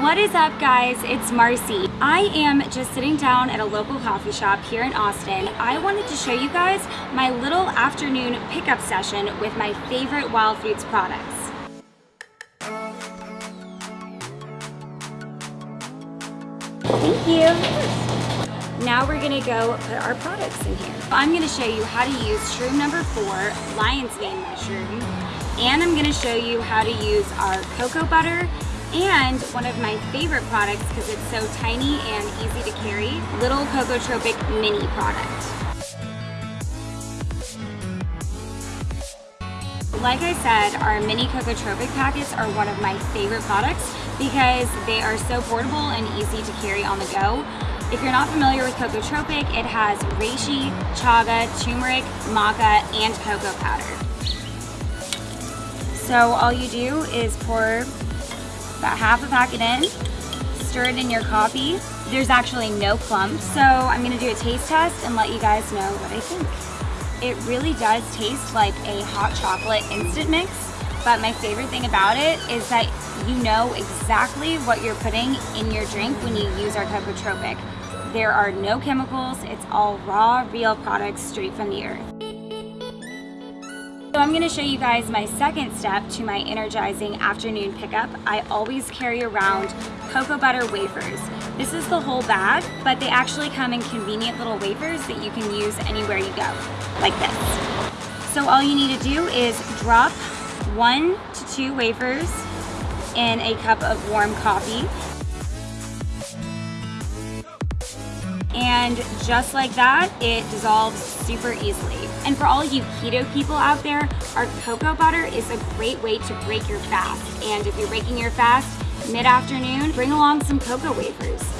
What is up guys? It's Marcy. I am just sitting down at a local coffee shop here in Austin. I wanted to show you guys my little afternoon pickup session with my favorite Wild Foods products. Thank you. Now we're gonna go put our products in here. I'm gonna show you how to use shroom number four, lion's mane mushroom, and I'm gonna show you how to use our cocoa butter and one of my favorite products because it's so tiny and easy to carry, Little Cocotropic Mini product. Like I said, our mini Cocotropic packets are one of my favorite products because they are so portable and easy to carry on the go. If you're not familiar with Cocotropic, it has reishi, chaga, turmeric, maca, and cocoa powder. So all you do is pour about half a packet in, stir it in your coffee. There's actually no clumps, so I'm gonna do a taste test and let you guys know what I think. It really does taste like a hot chocolate instant mix, but my favorite thing about it is that you know exactly what you're putting in your drink when you use our Cocotropic. There are no chemicals, it's all raw, real products straight from the earth. I'm gonna show you guys my second step to my energizing afternoon pickup. I always carry around cocoa butter wafers. This is the whole bag, but they actually come in convenient little wafers that you can use anywhere you go, like this. So all you need to do is drop one to two wafers in a cup of warm coffee. And just like that, it dissolves super easily. And for all you keto people out there, our cocoa butter is a great way to break your fast. And if you're breaking your fast mid-afternoon, bring along some cocoa wafers.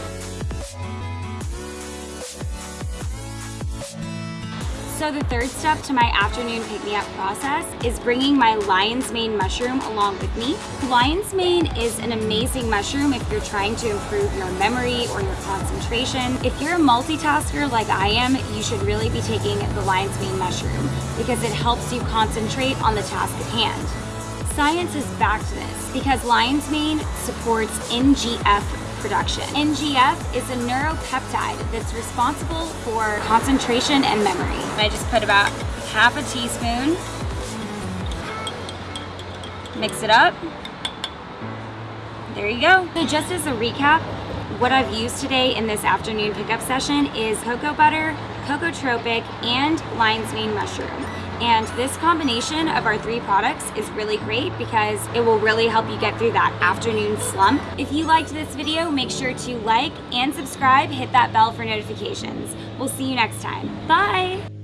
So the third step to my afternoon pick-me-up process is bringing my lion's mane mushroom along with me. Lion's mane is an amazing mushroom if you're trying to improve your memory or your concentration. If you're a multitasker like I am, you should really be taking the lion's mane mushroom because it helps you concentrate on the task at hand. Science is backed this because lion's mane supports NGF production. NGF is a neuropeptide that's responsible for concentration and memory. I just put about half a teaspoon, mix it up. There you go. So just as a recap, what I've used today in this afternoon pickup session is cocoa butter, Cocotropic, and lion's mane mushroom. And this combination of our three products is really great because it will really help you get through that afternoon slump. If you liked this video, make sure to like and subscribe, hit that bell for notifications. We'll see you next time. Bye!